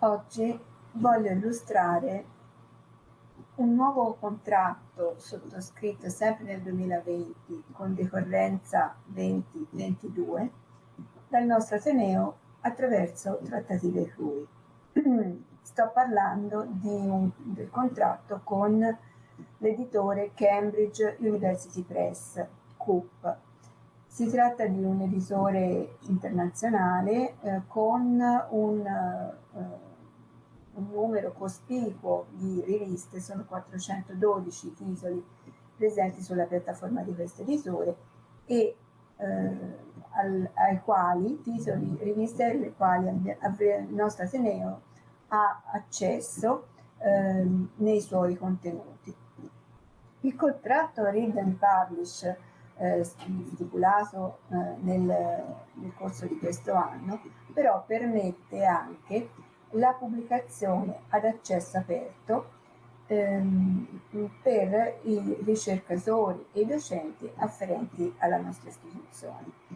Oggi voglio illustrare un nuovo contratto sottoscritto sempre nel 2020 con decorrenza 2022 dal nostro Ateneo attraverso trattative CRUI. Sto parlando un, del contratto con l'editore Cambridge University Press, CUP. Si tratta di un editore internazionale eh, con un eh, un numero cospicuo di riviste, sono 412 titoli presenti sulla piattaforma di questo editore e eh, al, ai quali, titoli, riviste alle quali il nostro Ateneo ha accesso eh, nei suoi contenuti. Il contratto Read and Publish eh, stipulato eh, nel, nel corso di questo anno però permette anche la pubblicazione ad accesso aperto ehm, per i ricercatori e i docenti afferenti alla nostra istituzione.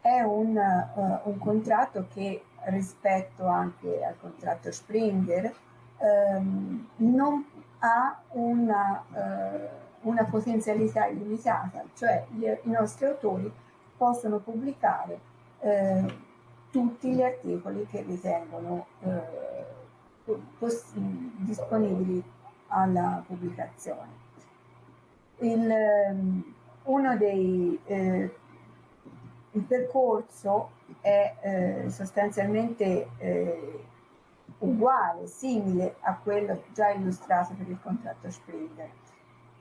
È un, uh, un contratto che rispetto anche al contratto Springer ehm, non ha una, uh, una potenzialità illimitata, cioè gli, i nostri autori possono pubblicare eh, tutti gli articoli che ritengono eh, disponibili alla pubblicazione. Il, ehm, uno dei, eh, il percorso è eh, sostanzialmente eh, uguale, simile a quello già illustrato per il contratto Springer.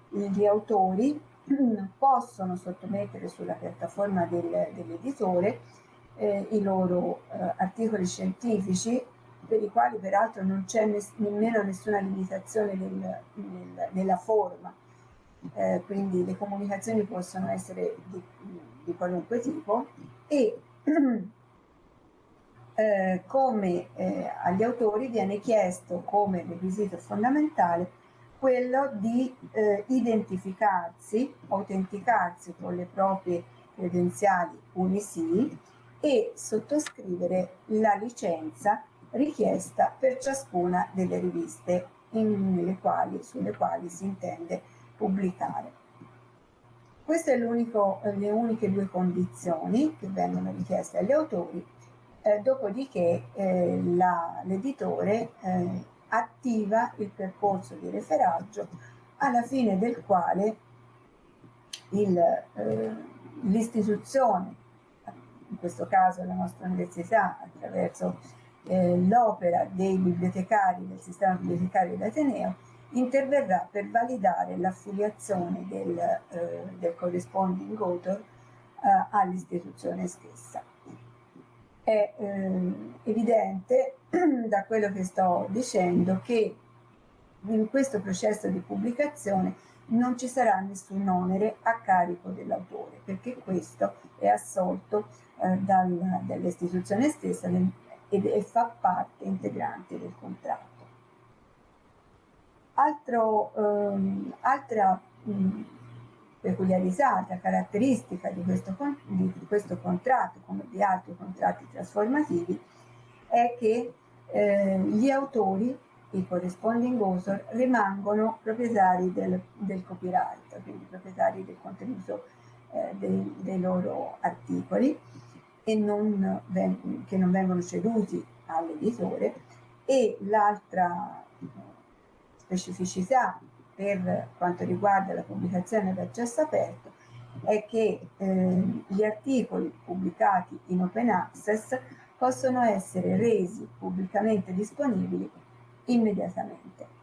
Gli autori possono sottomettere sulla piattaforma del, dell'editore eh, i loro eh, articoli scientifici, per i quali peraltro non c'è ness nemmeno nessuna limitazione nel, nel, nella forma, eh, quindi le comunicazioni possono essere di, di qualunque tipo e eh, come eh, agli autori viene chiesto come requisito fondamentale quello di eh, identificarsi, autenticarsi con le proprie credenziali UNISI e sottoscrivere la licenza richiesta per ciascuna delle riviste quali, sulle quali si intende pubblicare. Queste sono le uniche due condizioni che vengono richieste agli autori, eh, dopodiché eh, l'editore eh, attiva il percorso di referaggio alla fine del quale eh, l'istituzione in questo caso la nostra università attraverso eh, l'opera dei bibliotecari del sistema bibliotecario d'Ateneo interverrà per validare l'affiliazione del, eh, del, corresponding author eh, all'istituzione stessa. È eh, evidente da quello che sto dicendo che in questo processo di pubblicazione non ci sarà nessun onere a carico dell'autore, perché questo è assolto eh, dall'istituzione stessa del, ed, e fa parte integrante del contratto. Altro, ehm, altra mh, peculiarità, altra caratteristica di questo, di questo, contratto, come di altri contratti trasformativi, è che eh, gli autori i corresponding author rimangono proprietari del, del copyright, quindi proprietari del contenuto eh, dei, dei, loro articoli e non, che non vengono ceduti all'editore. E l'altra specificità per quanto riguarda la pubblicazione ad accesso aperto è che eh, gli articoli pubblicati in open access possono essere resi pubblicamente disponibili immediatamente.